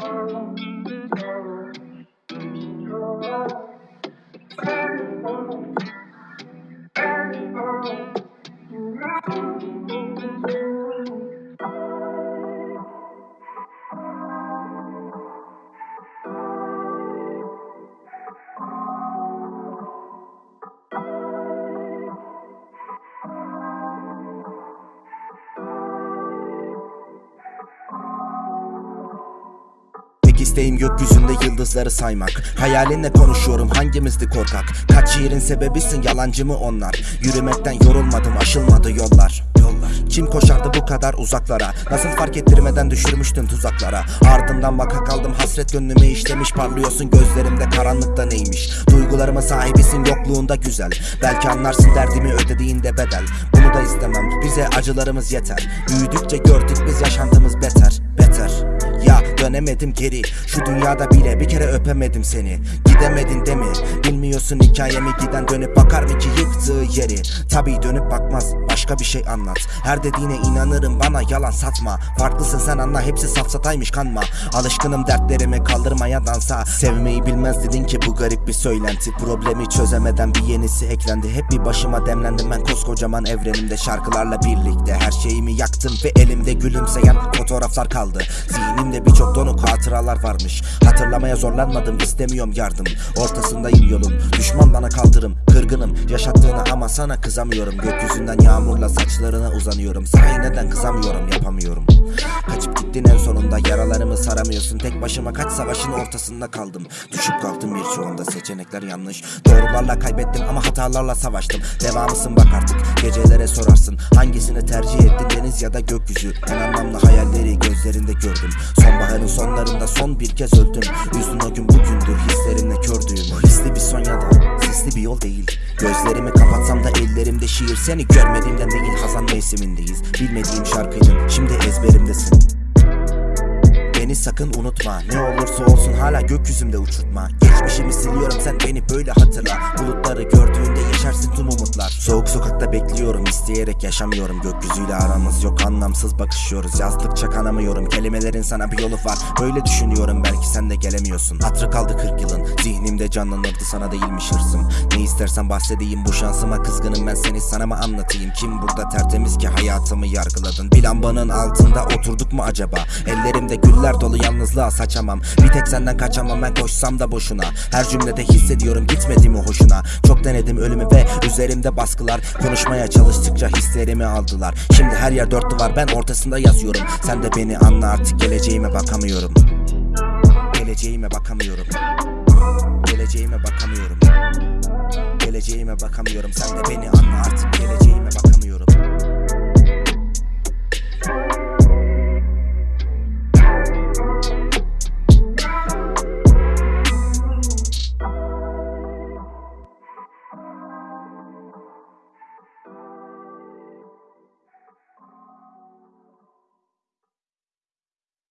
Carl. Tek isteğim gökyüzünde yıldızları saymak. Hayalinle konuşuyorum hangimizdi korkak? Kaç şiirin sebebisin yalancı mı onlar? Yürümekten yorulmadım aşılmadı yollar. Yollar. Kim koşardı bu kadar uzaklara. Nasıl fark ettirmeden düşürmüştün tuzaklara? Ardından vaka kaldım hasret gönlüme işlemiş. Parlıyorsun gözlerimde karanlıkta neymiş? Duygularıma sahibisin yokluğunda güzel. Belki anlarsın derdimi ödediğinde bedel. Bunu da istemem bize acılarımız yeter. Büyüdükçe gördük biz yaşantımız beter dönemedim geri. Şu dünyada bile bir kere öpemedim seni. Gidemedin de mi Bilmiyorsun hikayemi. Giden dönüp bakar mı ki yıktığı yeri? Tabi dönüp bakmaz. Başka bir şey anlat. Her dediğine inanırım. Bana yalan satma. Farklısın sen anla. Hepsi safsataymış kanma. Alışkınım dertlerimi kaldırmaya dansa. Sevmeyi bilmez dedin ki bu garip bir söylenti. Problemi çözemeden bir yenisi eklendi. Hep bir başıma demlendim ben koskocaman evrenimde. Şarkılarla birlikte her şeyimi yaktım Ve elimde gülümseyen fotoğraflar kaldı. Zihnimde birçok donuk hatıralar varmış. Hatırlamaya zorlanmadım istemiyorum yardım. Ortasındayım yolun düşman bana kaldırım Kırgınım. Yaşattığına ama sana kızamıyorum. Gökyüzünden yağmurla saçlarına uzanıyorum. Sahi neden kızamıyorum yapamıyorum. Kaçıp gittin en sonunda. Yaralarımı saramıyorsun. Tek başıma kaç savaşın ortasında kaldım. Düşüp kalktım birçoğunda. Seçenekler yanlış. Doğrularla kaybettim ama hatalarla savaştım. Devamısın bak artık. Gecelere sorarsın. Hangisini tercih ettin? Deniz ya da gökyüzü. En anlamlı hayalleri gözlerinde gördüm Sonbaharın sonlarında son bir kez öldüm. Üzdün o gün bugündür hislerimle kördüğüm Hisli bir son ya da sesli bir yol değil. Gözlerimi kapatsam da ellerimde şiir. Seni görmediğimden değil hazan mevsimindeyiz. Bilmediğim şarkıydın şimdi ezberimdesin. Beni sakın unutma. Ne olursa olsun hala gökyüzümde uçurtma. Geçmişimi siliyorum sen beni böyle hatırla. Bulutları gördüğünde yaşarsın isteyerek yaşamıyorum. Gökyüzüyle aramız yok anlamsız bakışıyoruz. Yazdıkça kanamıyorum kelimelerin sana bir yolu var. Böyle düşünüyorum belki sen de gelemiyorsun. Hatırı kaldı 40 yılın zihnimde canlanırdı sana değilmiş hırsım istersen bahsedeyim. Bu şansıma kızgınım ben seni sana mı anlatayım? Kim burada tertemiz ki hayatımı yargıladın? Bir lambanın altında oturduk mu acaba? Ellerimde güller dolu yalnızlığa saçamam. Bir tek senden kaçamam ben koşsam da boşuna. Her cümlede hissediyorum gitmedi mi hoşuna? Çok denedim ölümü ve üzerimde baskılar. Konuşmaya çalıştıkça hislerimi aldılar. Şimdi her yer dört duvar ben ortasında yazıyorum. Sen de beni anla artık geleceğime bakamıyorum. Geleceğime bakamıyorum Geleceğime bakamıyorum. Geleceğime bakamıyorum. Sen de beni anla artık. Geleceğime bakamıyorum